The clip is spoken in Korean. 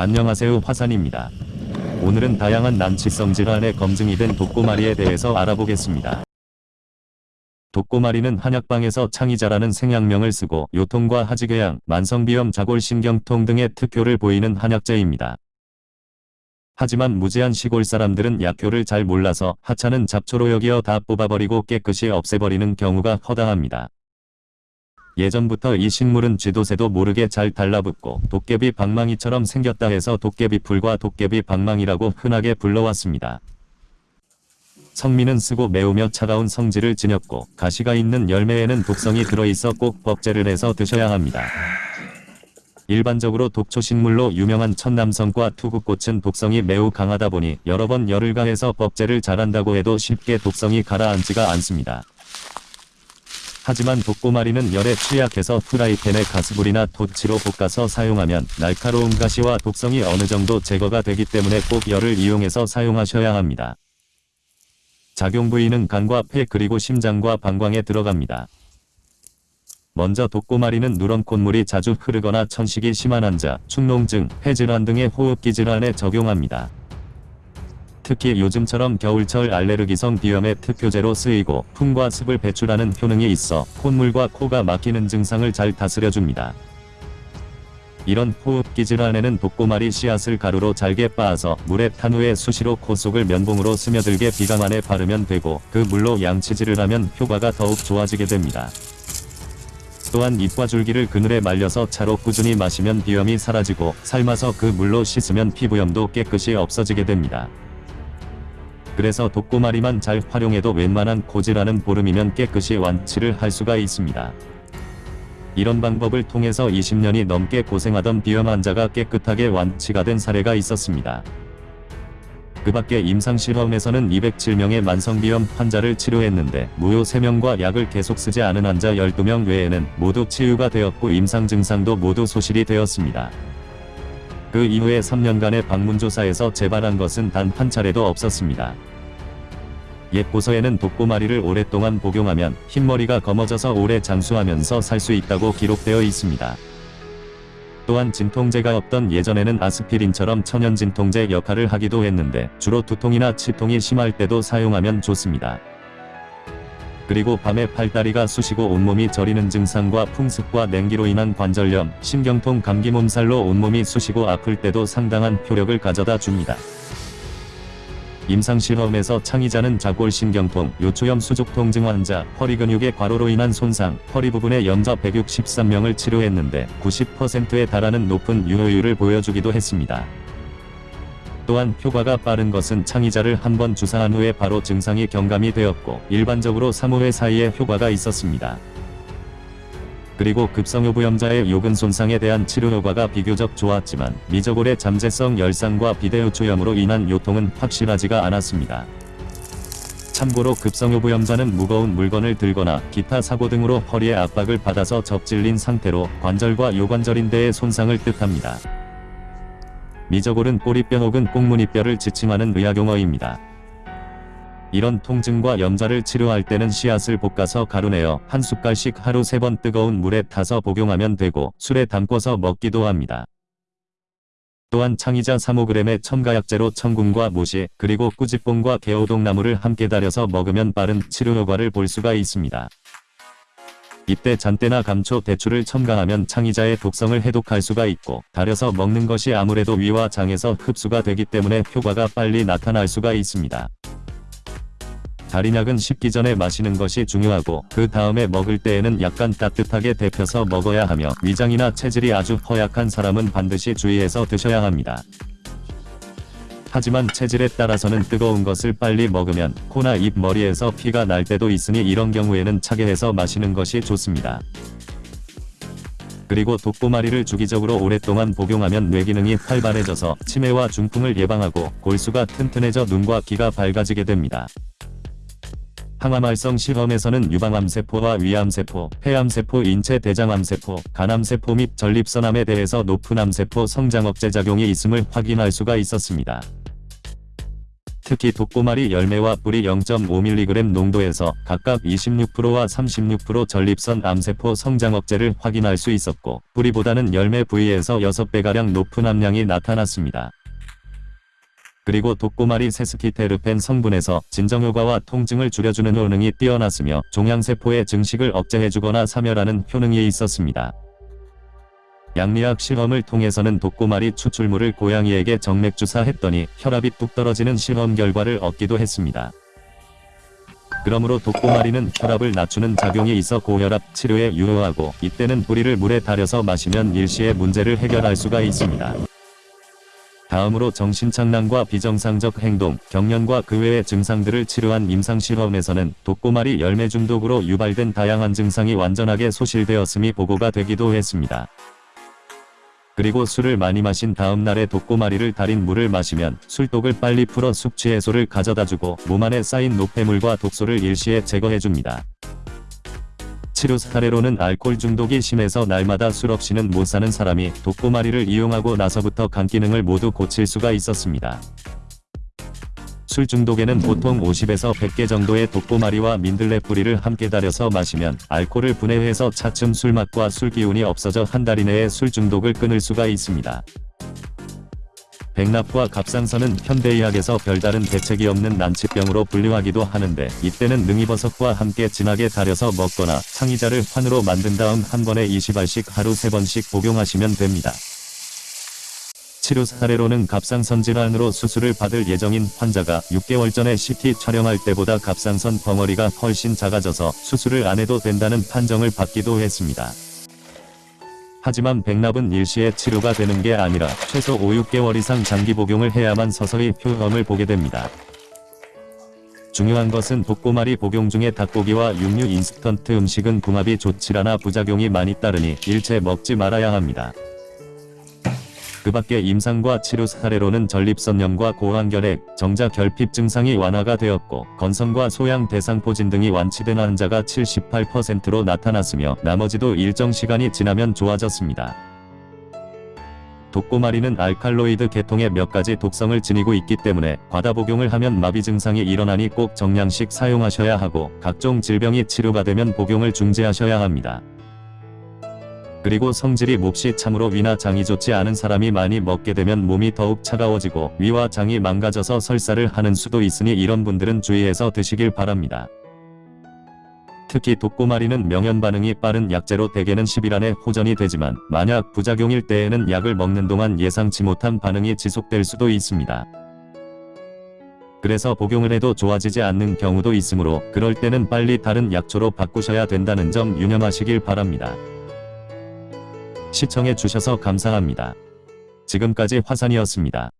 안녕하세요 화산입니다. 오늘은 다양한 난치성 질환의 검증이 된 독고마리에 대해서 알아보겠습니다. 독고마리는 한약방에서 창의자라는 생약명을 쓰고 요통과 하지궤양, 만성비염, 자골신경통 등의 특효를 보이는 한약재입니다. 하지만 무지한 시골 사람들은 약효를 잘 몰라서 하찮은 잡초로 여기어 다 뽑아버리고 깨끗이 없애버리는 경우가 허다합니다. 예전부터 이 식물은 쥐도새도 모르게 잘 달라붙고 도깨비 방망이처럼 생겼다 해서 도깨비풀과 도깨비 방망이라고 흔하게 불러왔습니다. 성미는 쓰고 매우며 차가운 성질을 지녔고 가시가 있는 열매에는 독성이 들어있어 꼭 법제를 해서 드셔야 합니다. 일반적으로 독초식물로 유명한 천남성과 투구꽃은 독성이 매우 강하다 보니 여러 번 열을 가해서 법제를 잘한다고 해도 쉽게 독성이 가라앉지가 않습니다. 하지만 독고마리는 열에 취약해서 프라이팬에 가스불이나 토치로 볶아서 사용하면 날카로운 가시와 독성이 어느 정도 제거가 되기 때문에 꼭 열을 이용해서 사용하셔야 합니다. 작용 부위는 간과 폐 그리고 심장과 방광에 들어갑니다. 먼저 독고마리는 누런 콧물이 자주 흐르거나 천식이 심한 환자, 축농증, 폐질환 등의 호흡기 질환에 적용합니다. 특히 요즘처럼 겨울철 알레르기성 비염의 특효제로 쓰이고 풍과 습을 배출하는 효능이 있어 콧물과 코가 막히는 증상을 잘 다스려줍니다. 이런 호흡기 질환에는 독고마리 씨앗을 가루로 잘게 빻아서 물에 탄 후에 수시로 코 속을 면봉으로 스며들게 비강 안에 바르면 되고 그 물로 양치질을 하면 효과가 더욱 좋아지게 됩니다. 또한 잎과 줄기를 그늘에 말려서 차로 꾸준히 마시면 비염이 사라지고 삶아서 그 물로 씻으면 피부염도 깨끗이 없어지게 됩니다. 그래서 독고마리만 잘 활용해도 웬만한 고질환은 보름이면 깨끗이 완치를 할 수가 있습니다. 이런 방법을 통해서 20년이 넘게 고생하던 비염 환자가 깨끗하게 완치가 된 사례가 있었습니다. 그 밖에 임상실험에서는 207명의 만성비염 환자를 치료했는데 무효 3명과 약을 계속 쓰지 않은 환자 12명 외에는 모두 치유가 되었고 임상 증상도 모두 소실이 되었습니다. 그 이후에 3년간의 방문조사에서 재발한 것은 단 한 차례도 없었습니다. 옛보서에는 독고마리를 오랫동안 복용하면 흰머리가 검어져서 오래 장수하면서 살 수 있다고 기록되어 있습니다. 또한 진통제가 없던 예전에는 아스피린처럼 천연 진통제 역할을 하기도 했는데 주로 두통이나 치통이 심할 때도 사용하면 좋습니다. 그리고 밤에 팔다리가 쑤시고 온몸이 저리는 증상과 풍습과 냉기로 인한 관절염, 신경통, 감기 몸살로 온몸이 쑤시고 아플 때도 상당한 효력을 가져다 줍니다. 임상실험에서 창의자는 자골신경통, 요초염 수족통 증 환자, 허리 근육의 과로로 인한 손상, 허리 부분의 염좌 163명을 치료했는데 90%에 달하는 높은 유효율을 보여주기도 했습니다. 또한 효과가 빠른 것은 창의자를 한 번 주사한 후에 바로 증상이 경감이 되었고 일반적으로 3-5회 사이에 효과가 있었습니다. 그리고 급성요부염자의 요근 손상에 대한 치료 효과가 비교적 좋았지만 미저골의 잠재성 열상과 비대요초염으로 인한 요통은 확실하지가 않았습니다. 참고로 급성요부염자는 무거운 물건을 들거나 기타 사고 등으로 허리에 압박을 받아서 접질린 상태로 관절과 요관절인대의 손상을 뜻합니다. 미저골은 꼬리뼈 혹은 꽁무니뼈를 지칭하는 의학용어입니다. 이런 통증과 염좌를 치료할 때는 씨앗을 볶아서 가루내어 한 숟갈씩 하루 세 번 뜨거운 물에 타서 복용하면 되고 술에 담궈서 먹기도 합니다. 또한 창의자 3-5g의 첨가약재로 청궁과 모시 그리고 꾸지뽕과 개오동나무를 함께 달여서 먹으면 빠른 치료 효과를 볼 수가 있습니다. 이때 잔대나 감초, 대추를 첨가하면 창의자의 독성을 해독할 수가 있고 달여서 먹는 것이 아무래도 위와 장에서 흡수가 되기 때문에 효과가 빨리 나타날 수가 있습니다. 달인약은 식기 전에 마시는 것이 중요하고 그 다음에 먹을 때에는 약간 따뜻하게 데펴서 먹어야 하며 위장이나 체질이 아주 허약한 사람은 반드시 주의해서 드셔야 합니다. 하지만 체질에 따라서는 뜨거운 것을 빨리 먹으면 코나 입 머리에서 피가 날 때도 있으니 이런 경우에는 차게 해서 마시는 것이 좋습니다. 그리고 독고마리를 주기적으로 오랫동안 복용하면 뇌기능이 활발해져서 치매와 중풍을 예방하고 골수가 튼튼해져 눈과 귀가 밝아지게 됩니다. 항암활성 실험에서는 유방암세포와 위암세포, 폐암세포, 인체 대장암세포, 간암세포 및 전립선암에 대해서 높은 암세포 성장 억제 작용이 있음을 확인할 수가 있었습니다. 특히 독고마리 열매와 뿌리 0.5mg 농도에서 각각 26%와 36% 전립선 암세포 성장 억제를 확인할 수 있었고 뿌리보다는 열매 부위에서 6배가량 높은 함량이 나타났습니다. 그리고 독고마리 세스키테르펜 성분에서 진정효과와 통증을 줄여주는 효능이 뛰어났으며 종양세포의 증식을 억제해주거나 사멸하는 효능이 있었습니다. 양리학 실험을 통해서는 독고마리 추출물을 고양이에게 정맥 주사했더니 혈압이 뚝 떨어지는 실험 결과를 얻기도 했습니다. 그러므로 독고마리는 혈압을 낮추는 작용이 있어 고혈압 치료에 유효하고 이때는 뿌리를 물에 달여서 마시면 일시에 문제를 해결할 수가 있습니다. 다음으로 정신착란과 비정상적 행동, 경련과 그 외의 증상들을 치료한 임상실험에서는 독고마리 열매 중독으로 유발된 다양한 증상이 완전하게 소실되었음이 보고가 되기도 했습니다. 그리고 술을 많이 마신 다음 날에 독고마리를 달인 물을 마시면 술독을 빨리 풀어 숙취 해소를 가져다주고 몸 안에 쌓인 노폐물과 독소를 일시에 제거해줍니다. 치료 사례로는 알코올 중독이 심해서 날마다 술 없이는 못 사는 사람이 독고마리를 이용하고 나서부터 간 기능을 모두 고칠 수가 있었습니다. 술 중독에는 보통 50에서 100개 정도의 독고마리와 민들레 뿌리를 함께 달여서 마시면 알코올을 분해해서 차츰 술맛과 술 기운이 없어져 한 달 이내에 술 중독을 끊을 수가 있습니다. 백납과 갑상선은 현대의학에서 별다른 대책이 없는 난치병으로 분류하기도 하는데 이때는 능이버섯과 함께 진하게 달여서 먹거나 창의자를 환으로 만든 다음 한 번에 20알씩 하루 3번씩 복용하시면 됩니다. 치료 사례로는 갑상선 질환으로 수술을 받을 예정인 환자가 6개월 전에 CT 촬영할 때보다 갑상선 덩어리가 훨씬 작아져서 수술을 안 해도 된다는 판정을 받기도 했습니다. 하지만 백납은 일시에 치료가 되는 게 아니라 최소 5, 6개월 이상 장기 복용을 해야만 서서히 효험을 보게 됩니다. 중요한 것은 독고마리 복용 중에 닭고기와 육류 인스턴트 음식은 궁합이 좋질 않아 부작용이 많이 따르니 일체 먹지 말아야 합니다. 그 밖에 임상과 치료 사례로는 전립선염과 고환결핵, 정자 결핍 증상이 완화가 되었고 건성과 소양 대상포진 등이 완치된 환자가 78%로 나타났으며 나머지도 일정 시간이 지나면 좋아졌습니다. 독고마리는 알칼로이드 계통의 몇 가지 독성을 지니고 있기 때문에 과다 복용을 하면 마비 증상이 일어나니 꼭 정량씩 사용하셔야 하고 각종 질병이 치료가 되면 복용을 중지하셔야 합니다. 그리고 성질이 몹시 참으로 위나 장이 좋지 않은 사람이 많이 먹게 되면 몸이 더욱 차가워지고 위와 장이 망가져서 설사를 하는 수도 있으니 이런 분들은 주의해서 드시길 바랍니다. 특히 독고마리는 명현 반응이 빠른 약재로 대개는 10일 안에 호전이 되지만 만약 부작용일 때에는 약을 먹는 동안 예상치 못한 반응이 지속될 수도 있습니다. 그래서 복용을 해도 좋아지지 않는 경우도 있으므로 그럴 때는 빨리 다른 약초로 바꾸셔야 된다는 점 유념하시길 바랍니다. 시청해 주셔서 감사합니다. 지금까지 화산이었습니다.